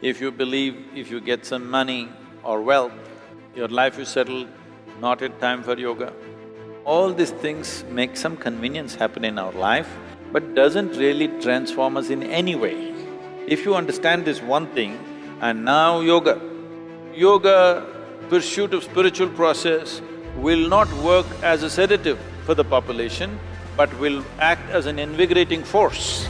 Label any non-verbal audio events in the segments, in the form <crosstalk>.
If you believe if you get some money or wealth, your life is settled, not yet time for yoga. All these things make some convenience happen in our life, but doesn't really transform us in any way. If you understand this one thing, and now yoga, yoga, pursuit of spiritual process will not work as a sedative for the population, but will act as an invigorating force.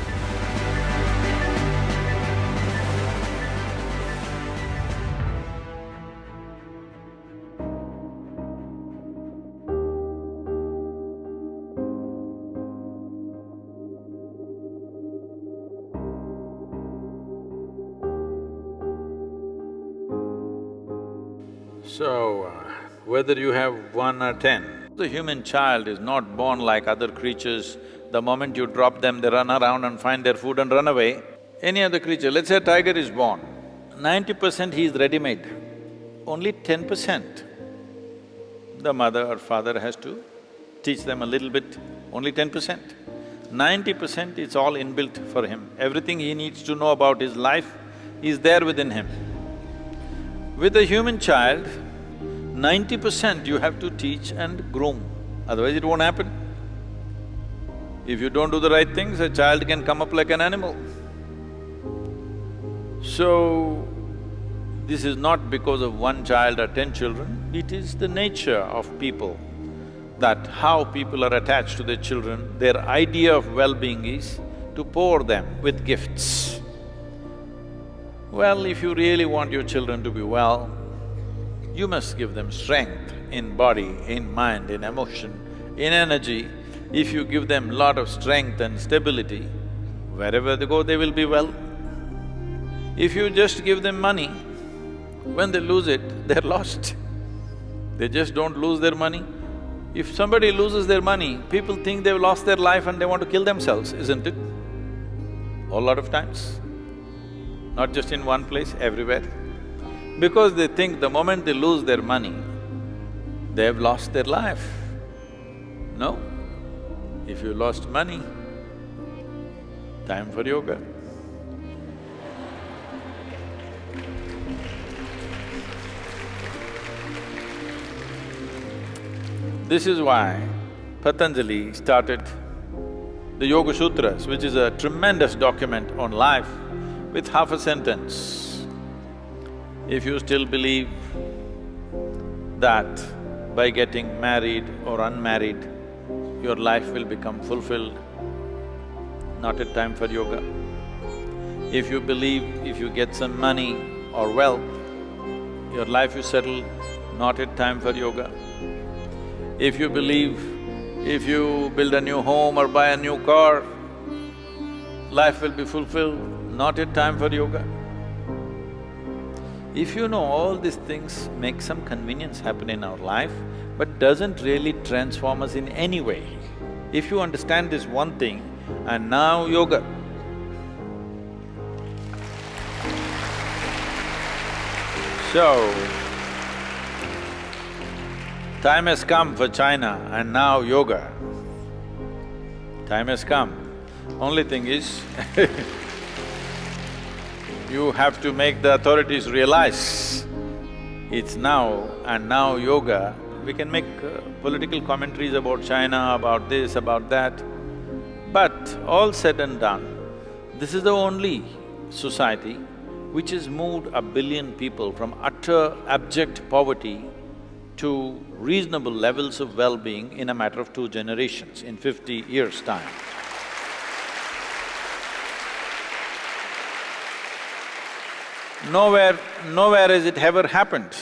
So, uh, whether you have one or ten, the human child is not born like other creatures. The moment you drop them, they run around and find their food and run away. Any other creature, let's say a tiger is born, ninety percent he is ready-made, only ten percent the mother or father has to teach them a little bit, only ten percent. Ninety percent is all inbuilt for him. Everything he needs to know about his life is there within him. With a human child, ninety percent you have to teach and groom, otherwise it won't happen. If you don't do the right things, a child can come up like an animal. So, this is not because of one child or ten children, it is the nature of people that how people are attached to their children, their idea of well-being is to pour them with gifts. Well, if you really want your children to be well, you must give them strength in body, in mind, in emotion, in energy. If you give them lot of strength and stability, wherever they go, they will be well. If you just give them money, when they lose it, <laughs> they're lost. They just don't lose their money. If somebody loses their money, people think they've lost their life and they want to kill themselves, isn't it? A lot of times. Not just in one place, everywhere. Because they think the moment they lose their money, they have lost their life. No. If you lost money, time for yoga. This is why Patanjali started the Yoga Sutras, which is a tremendous document on life, with half a sentence. If you still believe that by getting married or unmarried, your life will become fulfilled, not a time for yoga. If you believe if you get some money or wealth, your life is settled, not a time for yoga. If you believe if you build a new home or buy a new car, life will be fulfilled, not yet time for yoga. If you know all these things make some convenience happen in our life, but doesn't really transform us in any way. If you understand this one thing, and now yoga. So, time has come for China and now yoga. Time has come. Only thing is <laughs> you have to make the authorities realize it's now and now yoga. We can make uh, political commentaries about China, about this, about that. But all said and done, this is the only society which has moved a billion people from utter abject poverty to reasonable levels of well-being in a matter of two generations, in fifty years' time. Nowhere… nowhere has it ever happened.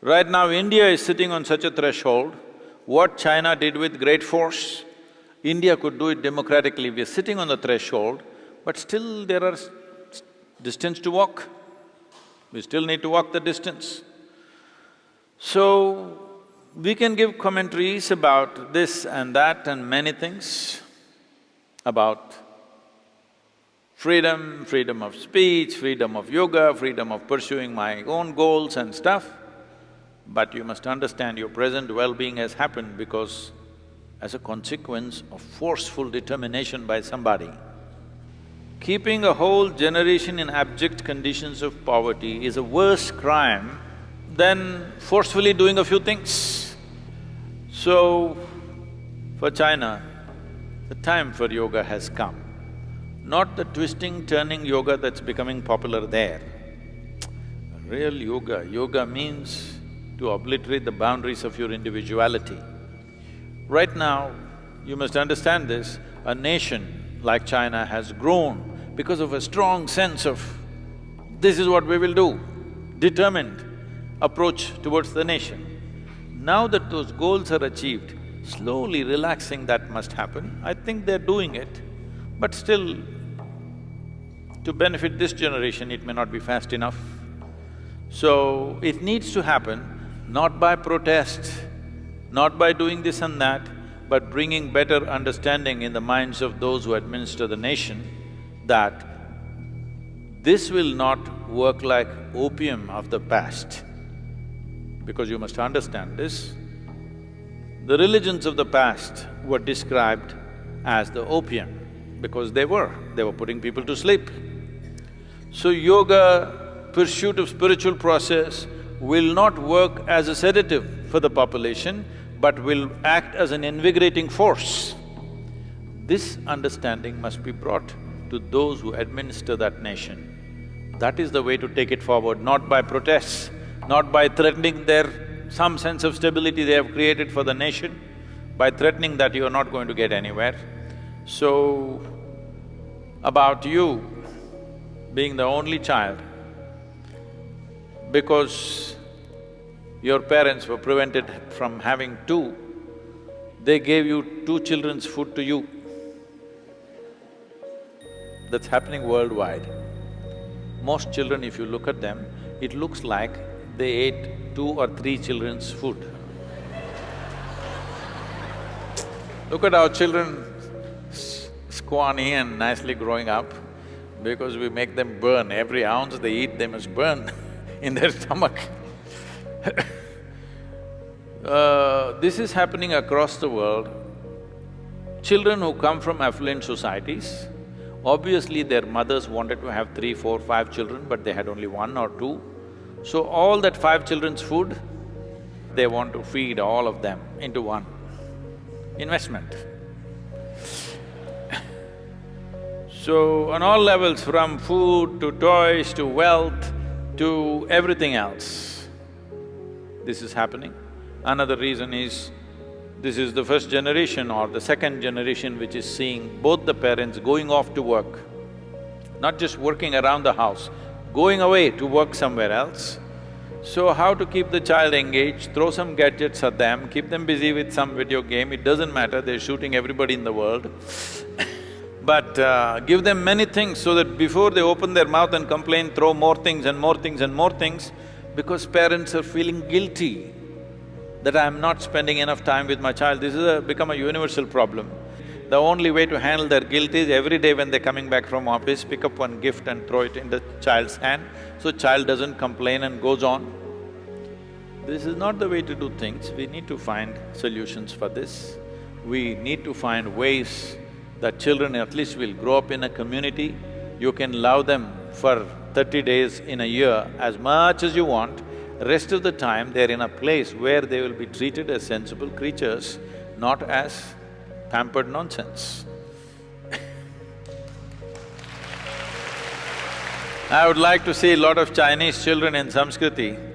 Right now, India is sitting on such a threshold, what China did with great force, India could do it democratically. We are sitting on the threshold, but still there are distance to walk. We still need to walk the distance. So, we can give commentaries about this and that and many things, about freedom, freedom of speech, freedom of yoga, freedom of pursuing my own goals and stuff. But you must understand your present well-being has happened because as a consequence of forceful determination by somebody. Keeping a whole generation in abject conditions of poverty is a worse crime than forcefully doing a few things. So, for China, the time for yoga has come. Not the twisting, turning yoga that's becoming popular there. Real yoga, yoga means to obliterate the boundaries of your individuality. Right now, you must understand this, a nation like China has grown because of a strong sense of, this is what we will do, determined approach towards the nation. Now that those goals are achieved, slowly relaxing that must happen. I think they're doing it, but still, to benefit this generation, it may not be fast enough. So, it needs to happen not by protest, not by doing this and that, but bringing better understanding in the minds of those who administer the nation that this will not work like opium of the past. Because you must understand this, the religions of the past were described as the opium because they were, they were putting people to sleep. So yoga, pursuit of spiritual process will not work as a sedative for the population, but will act as an invigorating force. This understanding must be brought to those who administer that nation. That is the way to take it forward, not by protests, not by threatening their some sense of stability they have created for the nation, by threatening that you are not going to get anywhere. So, about you being the only child, because your parents were prevented from having two, they gave you two children's food to you. That's happening worldwide. Most children, if you look at them, it looks like they ate two or three children's food. Look at our children squawny and nicely growing up because we make them burn. Every ounce they eat, they must burn <laughs> in their stomach <laughs> uh, This is happening across the world. Children who come from affluent societies, obviously their mothers wanted to have three, four, five children, but they had only one or two. So all that five children's food, they want to feed all of them into one investment. So on all levels, from food to toys to wealth to everything else, this is happening. Another reason is, this is the first generation or the second generation which is seeing both the parents going off to work, not just working around the house, going away to work somewhere else. So how to keep the child engaged, throw some gadgets at them, keep them busy with some video game, it doesn't matter, they're shooting everybody in the world but uh, give them many things so that before they open their mouth and complain, throw more things and more things and more things, because parents are feeling guilty that I'm not spending enough time with my child. This is a… become a universal problem. The only way to handle their guilt is every day when they're coming back from office, pick up one gift and throw it in the child's hand, so child doesn't complain and goes on. This is not the way to do things, we need to find solutions for this. We need to find ways that children at least will grow up in a community, you can love them for thirty days in a year as much as you want, rest of the time they're in a place where they will be treated as sensible creatures, not as pampered nonsense. <laughs> I would like to see a lot of Chinese children in Samskriti